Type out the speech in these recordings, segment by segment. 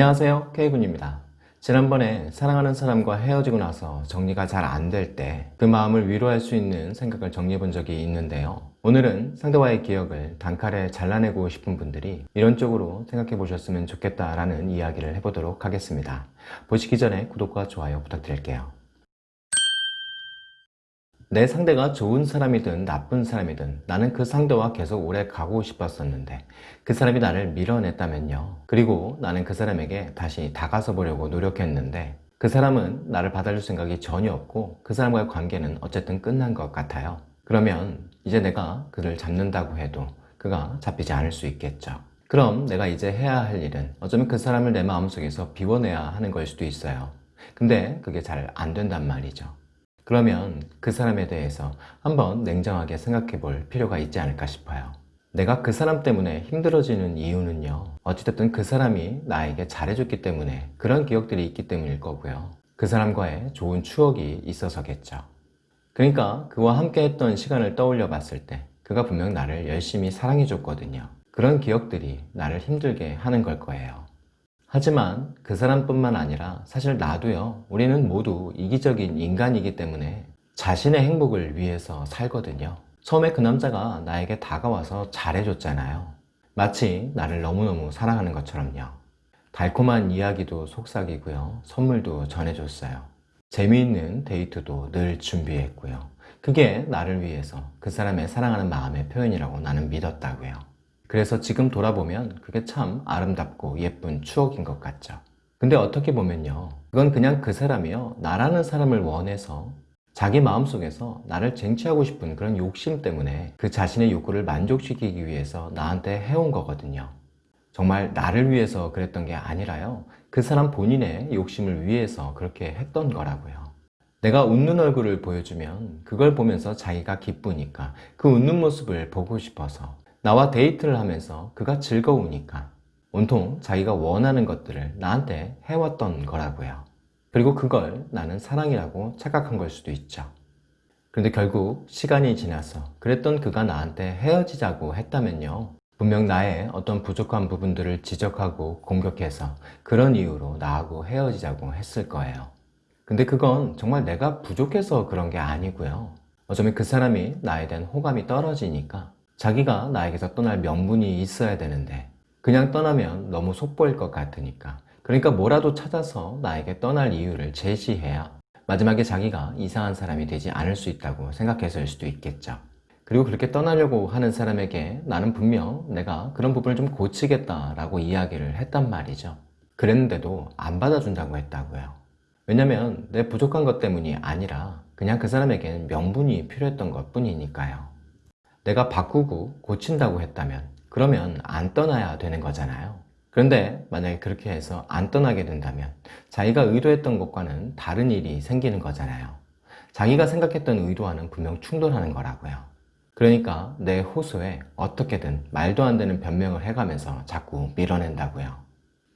안녕하세요. K군입니다. 지난번에 사랑하는 사람과 헤어지고 나서 정리가 잘 안 될 때 그 마음을 위로할 수 있는 생각을 정리해 본 적이 있는데요. 오늘은 상대와의 기억을 단칼에 잘라내고 싶은 분들이 이런 쪽으로 생각해 보셨으면 좋겠다라는 이야기를 해보도록 하겠습니다. 보시기 전에 구독과 좋아요 부탁드릴게요 내 상대가 좋은 사람이든 나쁜 사람이든 나는 그 상대와 계속 오래 가고 싶었었는데 그 사람이 나를 밀어냈다면요. 그리고 나는 그 사람에게 다시 다가서 보려고 노력했는데 그 사람은 나를 받아줄 생각이 전혀 없고 그 사람과의 관계는 어쨌든 끝난 것 같아요. 그러면 이제 내가 그를 잡는다고 해도 그가 잡히지 않을 수 있겠죠. 그럼 내가 이제 해야 할 일은 어쩌면 그 사람을 내 마음속에서 비워내야 하는 걸 수도 있어요. 근데 그게 잘 안 된단 말이죠 그러면 그 사람에 대해서 한번 냉정하게 생각해 볼 필요가 있지 않을까 싶어요. 내가 그 사람 때문에 힘들어지는 이유는요. 어찌됐든 그 사람이 나에게 잘해줬기 때문에 그런 기억들이 있기 때문일 거고요. 그 사람과의 좋은 추억이 있어서겠죠. 그러니까 그와 함께 했던 시간을 떠올려 봤을 때 그가 분명 나를 열심히 사랑해 줬거든요. 그런 기억들이 나를 힘들게 하는 걸 거예요 하지만 그 사람뿐만 아니라 사실 나도요 우리는 모두 이기적인 인간이기 때문에 자신의 행복을 위해서 살거든요. 처음에 그 남자가 나에게 다가와서 잘해줬잖아요. 마치 나를 너무너무 사랑하는 것처럼요. 달콤한 이야기도 속삭이고요. 선물도 전해줬어요. 재미있는 데이트도 늘 준비했고요. 그게 나를 위해서 그 사람의 사랑하는 마음의 표현이라고 나는 믿었다고요 그래서 지금 돌아보면 그게 참 아름답고 예쁜 추억인 것 같죠. 근데 어떻게 보면요. 그건 그냥 그 사람이요. 나라는 사람을 원해서 자기 마음속에서 나를 쟁취하고 싶은 그런 욕심 때문에 그 자신의 욕구를 만족시키기 위해서 나한테 해온 거거든요. 정말 나를 위해서 그랬던 게 아니라요. 그 사람 본인의 욕심을 위해서 그렇게 했던 거라고요. 내가 웃는 얼굴을 보여주면 그걸 보면서 자기가 기쁘니까 그 웃는 모습을 보고 싶어서 나와 데이트를 하면서 그가 즐거우니까 온통 자기가 원하는 것들을 나한테 해왔던 거라고요. 그리고 그걸 나는 사랑이라고 착각한 걸 수도 있죠. 그런데 결국 시간이 지나서 그랬던 그가 나한테 헤어지자고 했다면요. 분명 나의 어떤 부족한 부분들을 지적하고 공격해서 그런 이유로 나하고 헤어지자고 했을 거예요. 근데 그건 정말 내가 부족해서 그런 게 아니고요. 어쩌면 그 사람이 나에 대한 호감이 떨어지니까 자기가 나에게서 떠날 명분이 있어야 되는데 그냥 떠나면 너무 속보일 것 같으니까. 그러니까 뭐라도 찾아서 나에게 떠날 이유를 제시해야 마지막에 자기가 이상한 사람이 되지 않을 수 있다고 생각해서일 수도 있겠죠. 그리고 그렇게 떠나려고 하는 사람에게 나는 분명 내가 그런 부분을 좀 고치겠다라고 이야기를 했단 말이죠. 그랬는데도 안 받아준다고 했다고요. 왜냐면 내 부족한 것 때문이 아니라 그냥 그 사람에게는 명분이 필요했던 것 뿐이니까요 내가 바꾸고 고친다고 했다면 그러면 안 떠나야 되는 거잖아요. 그런데 만약에 그렇게 해서 안 떠나게 된다면 자기가 의도했던 것과는 다른 일이 생기는 거잖아요. 자기가 생각했던 의도와는 분명 충돌하는 거라고요. 그러니까 내 호소에 어떻게든 말도 안 되는 변명을 해가면서 자꾸 밀어낸다고요.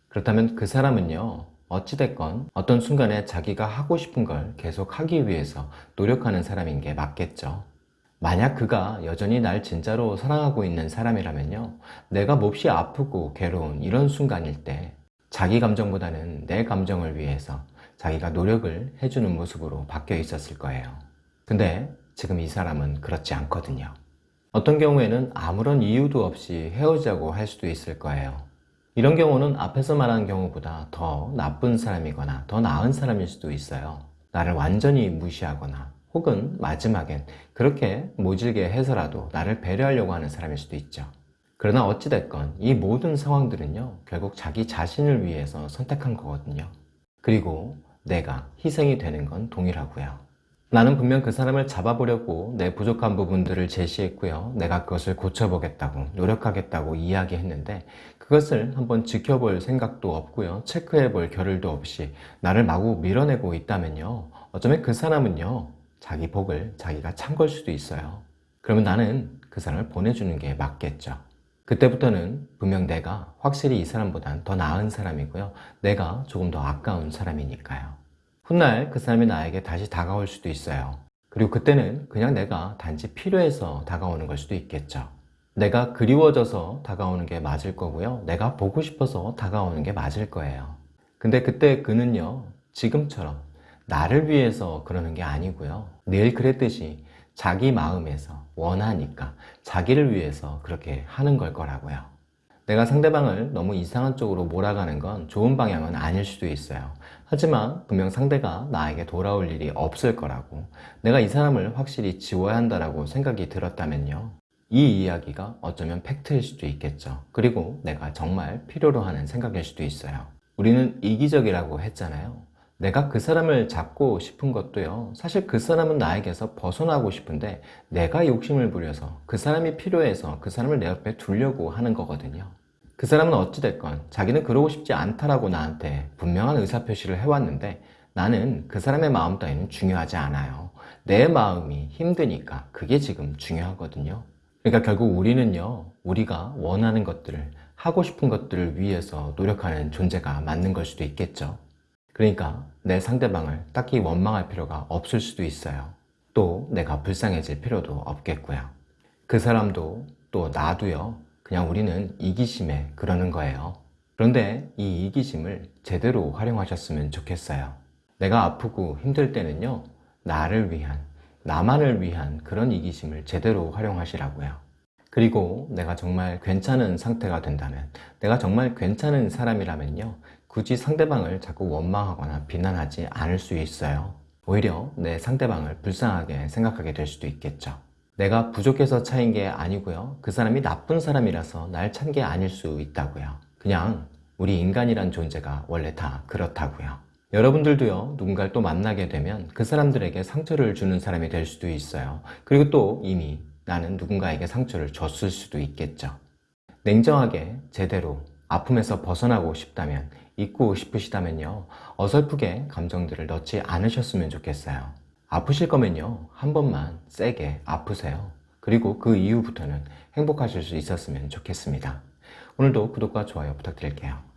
그렇다면 그 사람은요 어찌됐건 어떤 순간에 자기가 하고 싶은 걸 계속 하기 위해서 노력하는 사람인 게 맞겠죠 만약 그가 여전히 날 진짜로 사랑하고 있는 사람이라면요. 내가 몹시 아프고 괴로운 이런 순간일 때 자기 감정보다는 내 감정을 위해서 자기가 노력을 해주는 모습으로 바뀌어 있었을 거예요. 근데 지금 이 사람은 그렇지 않거든요. 어떤 경우에는 아무런 이유도 없이 헤어지자고 할 수도 있을 거예요. 이런 경우는 앞에서 말한 경우보다 더 나쁜 사람이거나 더 나은 사람일 수도 있어요. 나를 완전히 무시하거나 혹은 마지막엔 그렇게 모질게 해서라도 나를 배려하려고 하는 사람일 수도 있죠. 그러나 어찌됐건 이 모든 상황들은요 결국 자기 자신을 위해서 선택한 거거든요. 그리고 내가 희생이 되는 건 동일하고요. 나는 분명 그 사람을 잡아보려고 내 부족한 부분들을 제시했고요. 내가 그것을 고쳐보겠다고 노력하겠다고 이야기했는데 그것을 한번 지켜볼 생각도 없고요. 체크해볼 겨를도 없이 나를 마구 밀어내고 있다면요. 어쩌면 그 사람은요 자기 복을 자기가 찬 걸 수도 있어요. 그러면 나는 그 사람을 보내주는 게 맞겠죠. 그때부터는 분명 내가 확실히 이 사람보단 더 나은 사람이고요. 내가 조금 더 아까운 사람이니까요. 훗날 그 사람이 나에게 다시 다가올 수도 있어요. 그리고 그때는 그냥 내가 단지 필요해서 다가오는 걸 수도 있겠죠. 내가 그리워져서 다가오는 게 맞을 거고요. 내가 보고 싶어서 다가오는 게 맞을 거예요. 근데 그때 그는요, 지금처럼 나를 위해서 그러는 게 아니고요. 늘 그랬듯이 자기 마음에서 원하니까 자기를 위해서 그렇게 하는 걸 거라고요. 내가 상대방을 너무 이상한 쪽으로 몰아가는 건 좋은 방향은 아닐 수도 있어요. 하지만 분명 상대가 나에게 돌아올 일이 없을 거라고 내가 이 사람을 확실히 지워야 한다라고 생각이 들었다면요. 이 이야기가 어쩌면 팩트일 수도 있겠죠. 그리고 내가 정말 필요로 하는 생각일 수도 있어요. 우리는 이기적이라고 했잖아요. 내가 그 사람을 잡고 싶은 것도요. 사실 그 사람은 나에게서 벗어나고 싶은데 내가 욕심을 부려서 그 사람이 필요해서 그 사람을 내 옆에 두려고 하는 거거든요. 그 사람은 어찌됐건 자기는 그러고 싶지 않다라고 나한테 분명한 의사표시를 해왔는데 나는 그 사람의 마음 따위는 중요하지 않아요. 내 마음이 힘드니까 그게 지금 중요하거든요. 그러니까 결국 우리는요, 우리가 원하는 것들을, 하고 싶은 것들을 위해서 노력하는 존재가 맞는 걸 수도 있겠죠. 그러니까 내 상대방을 딱히 원망할 필요가 없을 수도 있어요. 또 내가 불쌍해질 필요도 없겠고요. 그 사람도 또 나도요, 그냥 우리는 이기심에 그러는 거예요. 그런데 이 이기심을 제대로 활용하셨으면 좋겠어요. 내가 아프고 힘들 때는요, 나를 위한, 나만을 위한 그런 이기심을 제대로 활용하시라고요. 그리고 내가 정말 괜찮은 상태가 된다면, 내가 정말 괜찮은 사람이라면요, 굳이 상대방을 자꾸 원망하거나 비난하지 않을 수 있어요. 오히려 내 상대방을 불쌍하게 생각하게 될 수도 있겠죠. 내가 부족해서 차인 게 아니고요. 그 사람이 나쁜 사람이라서 날 찬 게 아닐 수 있다고요. 그냥 우리 인간이란 존재가 원래 다 그렇다고요. 여러분들도요, 누군가를 또 만나게 되면 그 사람들에게 상처를 주는 사람이 될 수도 있어요. 그리고 또 이미 나는 누군가에게 상처를 줬을 수도 있겠죠. 냉정하게 제대로 아픔에서 벗어나고 싶다면 잊고 싶으시다면요. 어설프게 감정들을 넣지 않으셨으면 좋겠어요. 아프실 거면요. 한 번만 세게 아프세요. 그리고 그 이후부터는 행복하실 수 있었으면 좋겠습니다. 오늘도 구독과 좋아요 부탁드릴게요.